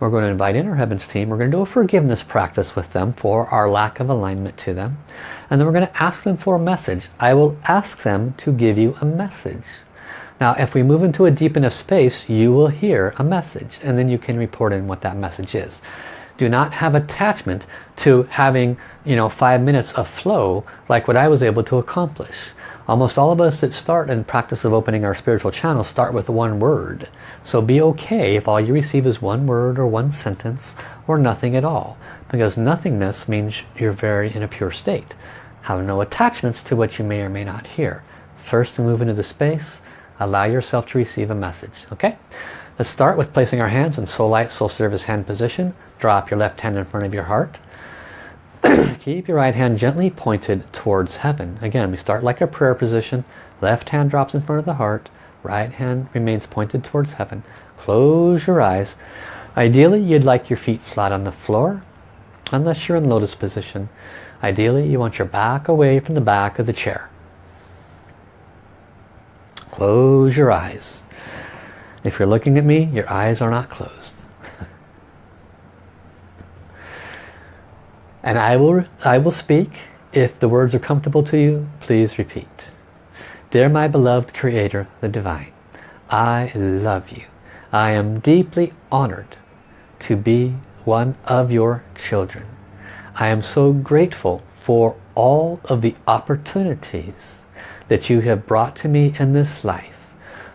A: We're going to invite in our heavens team. We're going to do a forgiveness practice with them for our lack of alignment to them. And then we're going to ask them for a message. I will ask them to give you a message. Now if we move into a deep enough space, you will hear a message and then you can report in what that message is. Do not have attachment to having you know five minutes of flow like what I was able to accomplish. Almost all of us that start in practice of opening our spiritual channel start with one word. So be okay if all you receive is one word or one sentence or nothing at all. Because nothingness means you're very in a pure state. Have no attachments to what you may or may not hear. First move into the space, Allow yourself to receive a message. Okay? Let's start with placing our hands in soul light, soul service hand position. Drop your left hand in front of your heart. [CLEARS THROAT] Keep your right hand gently pointed towards heaven. Again, we start like a prayer position. Left hand drops in front of the heart. Right hand remains pointed towards heaven. Close your eyes. Ideally, you'd like your feet flat on the floor, unless you're in lotus position. Ideally, you want your back away from the back of the chair. Close your eyes. If you're looking at me, your eyes are not closed. [LAUGHS] and I will, I will speak. If the words are comfortable to you, please repeat. Dear my beloved Creator, the Divine, I love you. I am deeply honored to be one of your children. I am so grateful for all of the opportunities that you have brought to me in this life.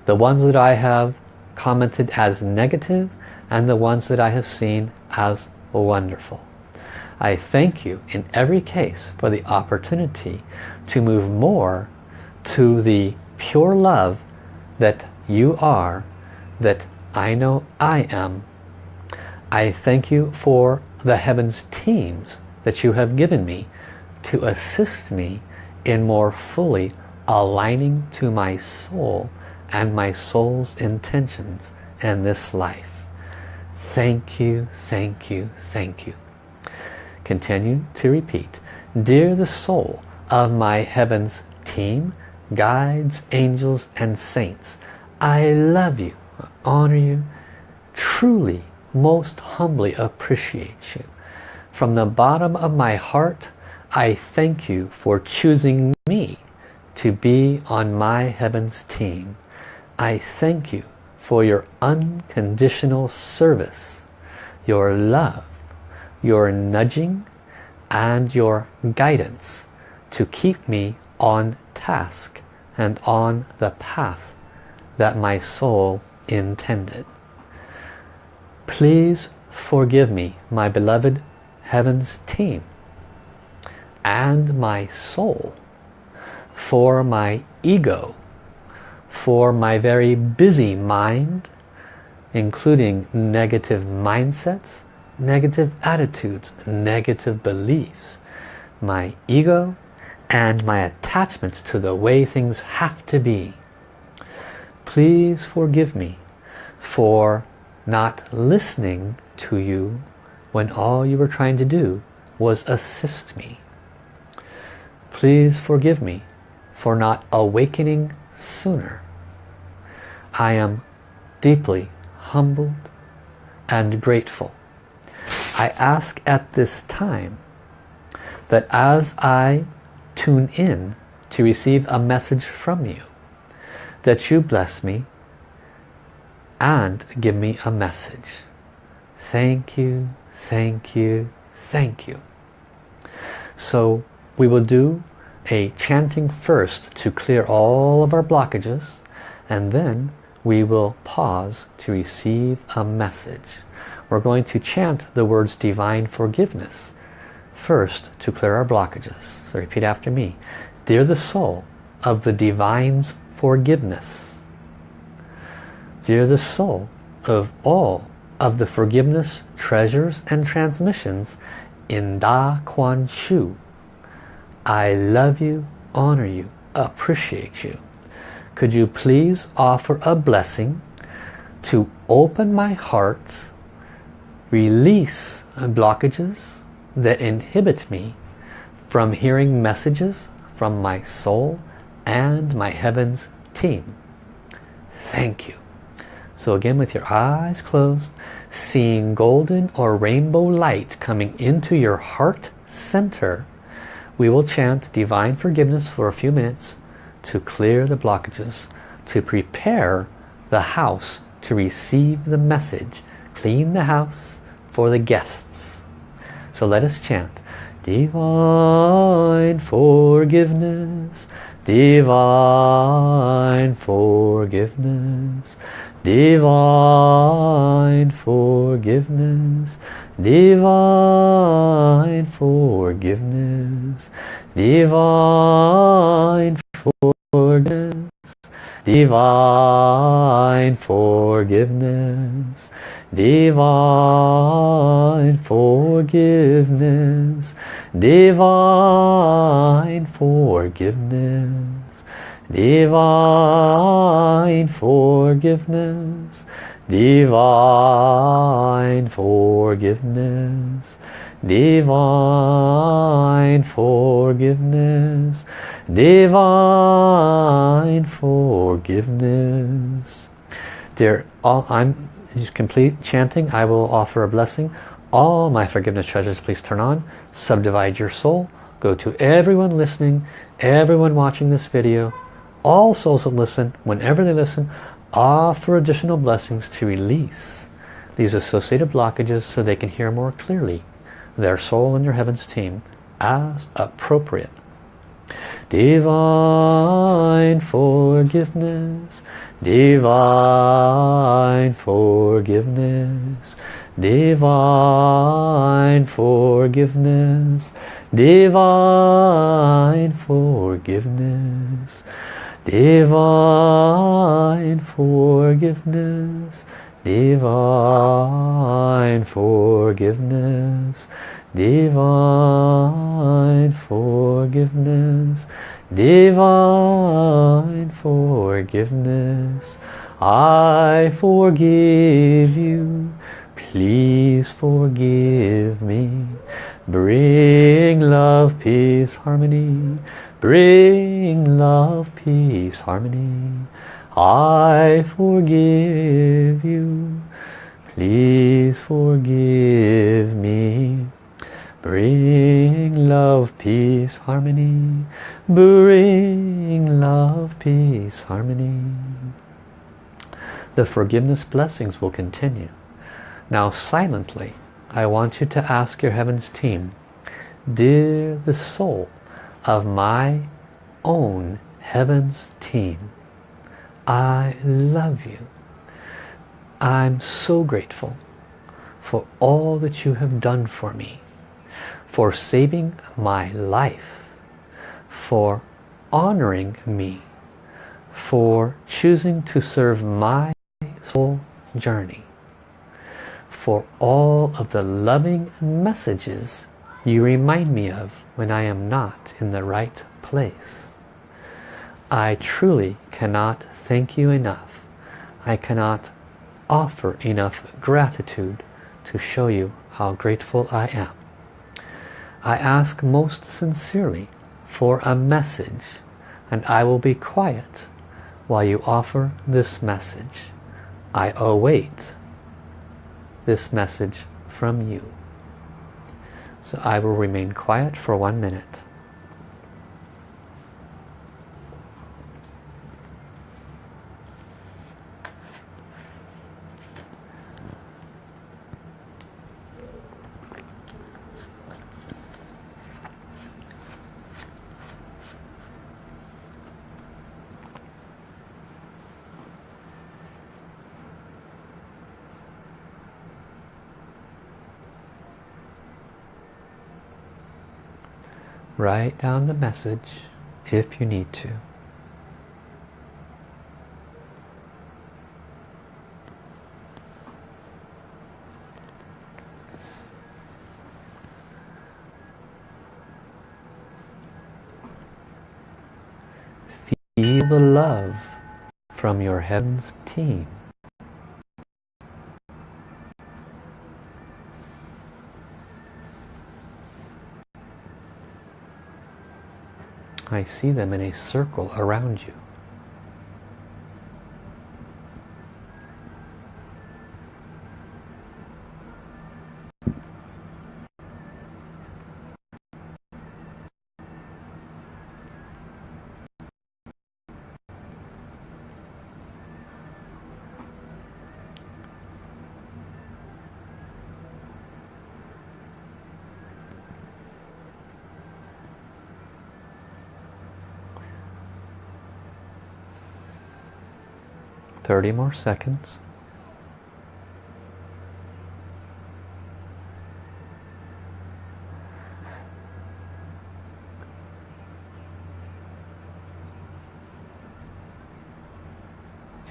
A: The ones that I have commented as negative and the ones that I have seen as wonderful. I thank you in every case for the opportunity to move more to the pure love that you are, that I know I am. I thank you for the heavens teams that you have given me to assist me in more fully aligning to my soul and my soul's intentions in this life. Thank you, thank you, thank you. Continue to repeat. Dear the soul of my heavens team, guides, angels, and saints, I love you, honor you, truly, most humbly appreciate you. From the bottom of my heart, I thank you for choosing me to be on my heavens team. I thank you for your unconditional service, your love, your nudging, and your guidance to keep me on task and on the path that my soul intended. Please forgive me, my beloved Heavens team, and my soul for my ego for my very busy mind, including negative mindsets, negative attitudes, negative beliefs, my ego, and my attachments to the way things have to be. Please forgive me for not listening to you when all you were trying to do was assist me. Please forgive me for not awakening sooner. I am deeply humbled and grateful. I ask at this time that as I tune in to receive a message from you, that you bless me and give me a message. Thank you, thank you, thank you. So we will do a chanting first to clear all of our blockages and then we will pause to receive a message. We're going to chant the words divine forgiveness first to clear our blockages. So repeat after me. Dear the soul of the divine's forgiveness. Dear the soul of all of the forgiveness treasures and transmissions in Da Kuan Shu I love you, honor you, appreciate you. Could you please offer a blessing to open my heart, release blockages that inhibit me from hearing messages from my soul and my heavens team. Thank you. So again with your eyes closed, seeing golden or rainbow light coming into your heart center, we will chant divine forgiveness for a few minutes to clear the blockages, to prepare the house to receive the message, clean the house for the guests. So let us chant divine forgiveness, divine forgiveness, divine forgiveness, divine forgiveness, divine forgiveness, divine forgiveness, divine forgiveness, divine forgiveness, divine forgiveness, divine forgiveness, divine forgiveness, divine forgiveness. Dear, all, I'm just complete chanting. I will offer a blessing. All my forgiveness treasures, please turn on. Subdivide your soul. Go to everyone listening, everyone watching this video, all souls that listen, whenever they listen, offer additional blessings to release these associated blockages so they can hear more clearly their soul and your heavens team as appropriate. Divine forgiveness, divine forgiveness, divine forgiveness, divine forgiveness, divine forgiveness, divine forgiveness, divine forgiveness, divine forgiveness. I forgive you, please forgive me. Bring love, peace, harmony. Bring love, peace, harmony. I forgive you. Please forgive me. Bring love, peace, harmony. Bring love, peace, harmony. The forgiveness blessings will continue. Now silently, I want you to ask your Heavens team, Dear the soul of my own Heavens team, I love you. I'm so grateful for all that you have done for me, for saving my life, for honoring me, for choosing to serve my soul journey, for all of the loving messages you remind me of when I am not in the right place. I truly cannot thank you enough. I cannot offer enough gratitude to show you how grateful I am. I ask most sincerely for a message and I will be quiet while you offer this message. I await this message from you. So I will remain quiet for one minute. Write down the message if you need to. Feel the love from your heavens team. I see them in a circle around you. Thirty more seconds.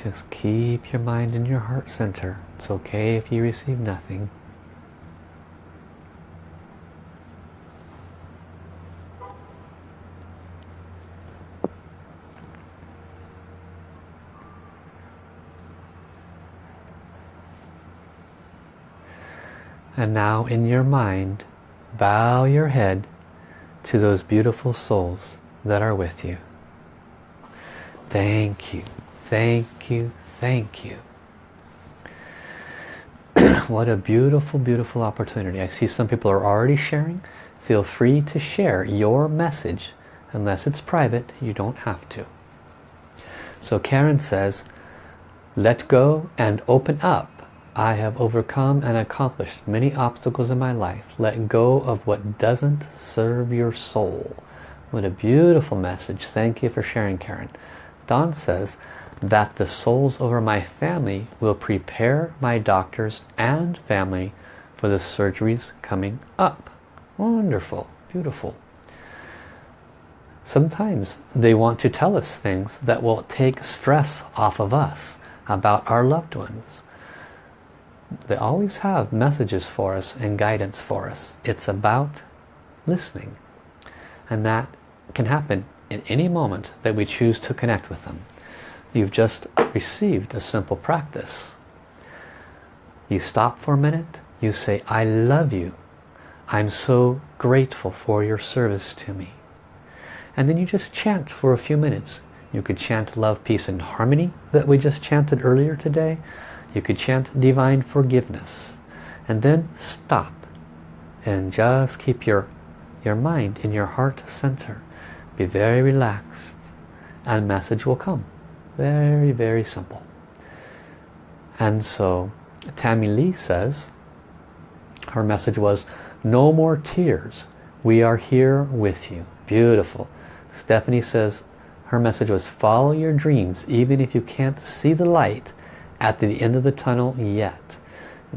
A: Just keep your mind in your heart center. It's okay if you receive nothing. And now in your mind, bow your head to those beautiful souls that are with you. Thank you, thank you, thank you. [CLEARS THROAT] what a beautiful, beautiful opportunity. I see some people are already sharing. Feel free to share your message. Unless it's private, you don't have to. So Karen says, let go and open up I have overcome and accomplished many obstacles in my life. Let go of what doesn't serve your soul. What a beautiful message. Thank you for sharing, Karen. Don says that the souls over my family will prepare my doctors and family for the surgeries coming up. Wonderful. Beautiful. Sometimes they want to tell us things that will take stress off of us about our loved ones they always have messages for us and guidance for us. It's about listening. And that can happen in any moment that we choose to connect with them. You've just received a simple practice. You stop for a minute, you say, I love you. I'm so grateful for your service to me. And then you just chant for a few minutes. You could chant love, peace, and harmony that we just chanted earlier today. You could chant divine forgiveness. And then stop. And just keep your, your mind in your heart center. Be very relaxed. And message will come. Very, very simple. And so Tammy Lee says, her message was, no more tears. We are here with you. Beautiful. Stephanie says, her message was, follow your dreams even if you can't see the light at the end of the tunnel yet.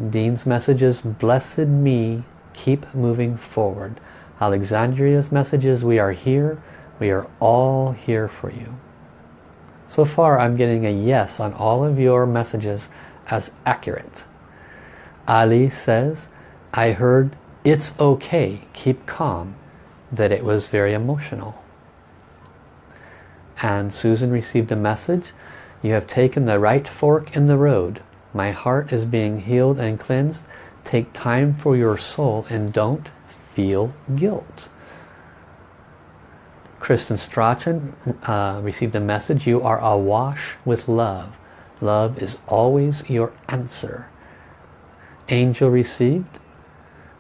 A: Dean's message is, blessed me, keep moving forward. Alexandria's message is, we are here. We are all here for you. So far I'm getting a yes on all of your messages as accurate. Ali says, I heard it's okay, keep calm, that it was very emotional. And Susan received a message, you have taken the right fork in the road. My heart is being healed and cleansed. Take time for your soul and don't feel guilt. Kristen Strachan uh, received a message, you are awash with love. Love is always your answer. Angel received,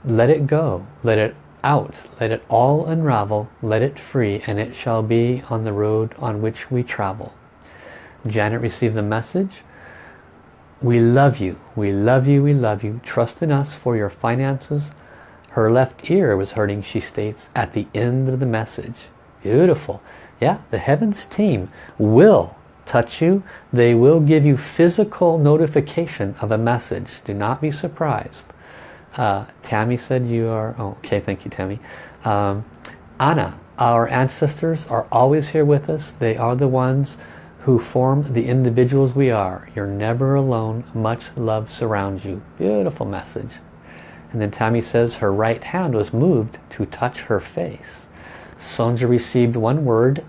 A: let it go, let it out, let it all unravel, let it free, and it shall be on the road on which we travel. Janet received the message, we love you, we love you, we love you, trust in us for your finances. Her left ear was hurting, she states, at the end of the message. Beautiful. Yeah, the Heavens team will touch you. They will give you physical notification of a message. Do not be surprised. Uh, Tammy said you are... Oh, okay, thank you, Tammy. Um, Anna, our ancestors are always here with us. They are the ones who form the individuals we are. You're never alone. Much love surrounds you. Beautiful message. And then Tammy says her right hand was moved to touch her face. Sonja received one word,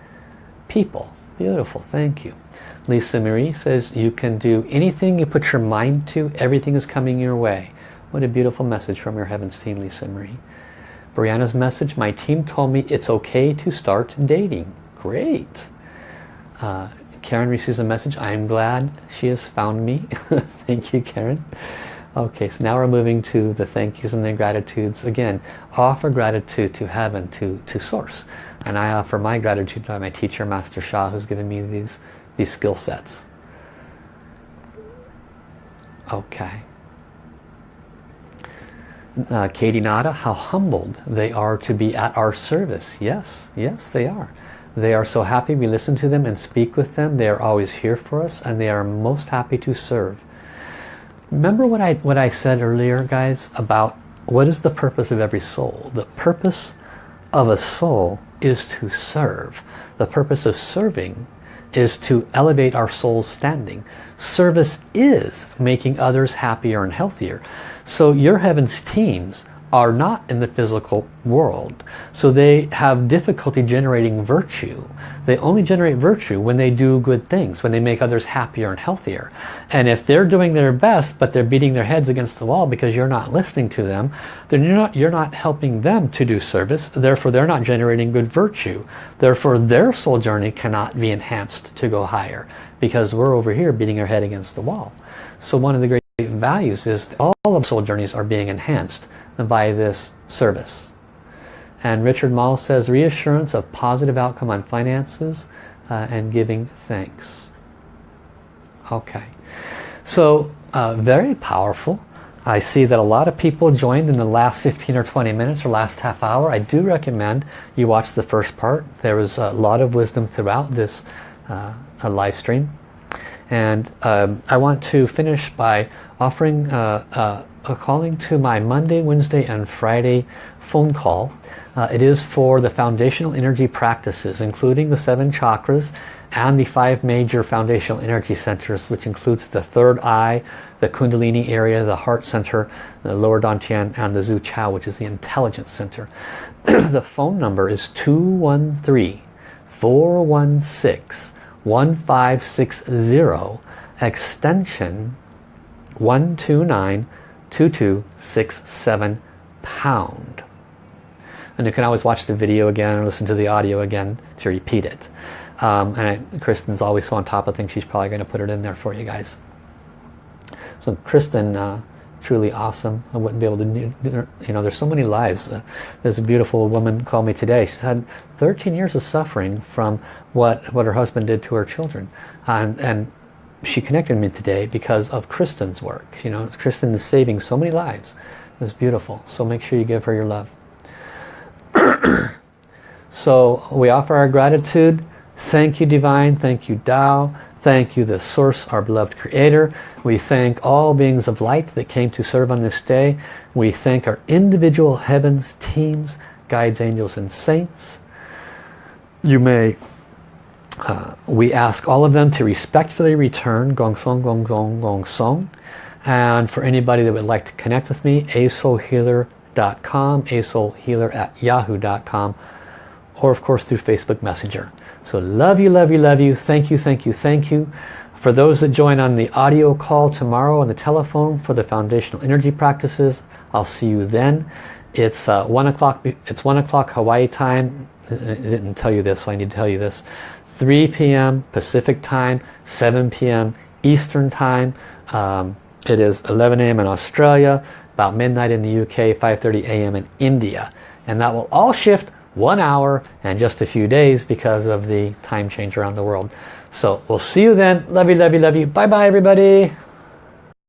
A: people. Beautiful, thank you. Lisa Marie says you can do anything you put your mind to, everything is coming your way. What a beautiful message from your Heavens team, Lisa Marie. Brianna's message, my team told me it's okay to start dating. Great. Uh, Karen receives a message, I'm glad she has found me. [LAUGHS] Thank you, Karen. Okay, so now we're moving to the thank yous and the gratitudes. Again, offer gratitude to heaven, to, to source. And I offer my gratitude to my teacher, Master Sha, who's given me these, these skill sets. Okay. Uh, Katie Nada, how humbled they are to be at our service. Yes, yes, they are. They are so happy we listen to them and speak with them. They are always here for us and they are most happy to serve. Remember what I, what I said earlier, guys, about what is the purpose of every soul? The purpose of a soul is to serve. The purpose of serving is to elevate our soul's standing. Service is making others happier and healthier. So your heavens teams are not in the physical world. So they have difficulty generating virtue. They only generate virtue when they do good things, when they make others happier and healthier. And if they're doing their best, but they're beating their heads against the wall because you're not listening to them, then you're not, you're not helping them to do service. Therefore, they're not generating good virtue. Therefore, their soul journey cannot be enhanced to go higher because we're over here beating our head against the wall. So one of the great values is all of soul journeys are being enhanced by this service. And Richard Mall says reassurance of positive outcome on finances uh, and giving thanks. Okay, so uh, very powerful. I see that a lot of people joined in the last 15 or 20 minutes or last half hour. I do recommend you watch the first part. There is a lot of wisdom throughout this uh, live stream. And um, I want to finish by offering uh, uh, a calling to my Monday, Wednesday, and Friday phone call. Uh, it is for the foundational energy practices, including the seven chakras and the five major foundational energy centers, which includes the third eye, the Kundalini area, the heart center, the lower Dantian, and the Zu Qiao, which is the intelligence center. [CLEARS THROAT] the phone number is 213 416 1560 extension 1292267 pound. And you can always watch the video again or listen to the audio again to repeat it. Um, and Kristen's always so on top of things, she's probably going to put it in there for you guys. So Kristen, uh, truly awesome. I wouldn't be able to, you know, there's so many lives. Uh, there's a beautiful woman called me today. She's had 13 years of suffering from what, what her husband did to her children. And, and she connected me today because of Kristen's work. You know, Kristen is saving so many lives. It's beautiful. So make sure you give her your love. [CLEARS THROAT] so we offer our gratitude. Thank you, Divine. Thank you, Tao. Thank you, the Source, our beloved Creator. We thank all beings of light that came to serve on this day. We thank our individual heavens, teams, guides, angels, and saints. You may, uh, we ask all of them to respectfully return Gong Song, Gong Song, Gong Song. And for anybody that would like to connect with me, asoulhealer.com, asoulhealer at yahoo.com, or of course through Facebook Messenger. So love you, love you, love you. Thank you, thank you, thank you. For those that join on the audio call tomorrow on the telephone for the foundational energy practices, I'll see you then. It's uh, one o'clock. It's one o'clock Hawaii time. I didn't tell you this, so I need to tell you this. 3 p.m. Pacific time, 7 p.m. Eastern time. Um, it is 11 a.m. in Australia, about midnight in the UK, 5:30 a.m. in India, and that will all shift one hour and just a few days because of the time change around the world. So we'll see you then. Love you, love you, love you. Bye-bye, everybody.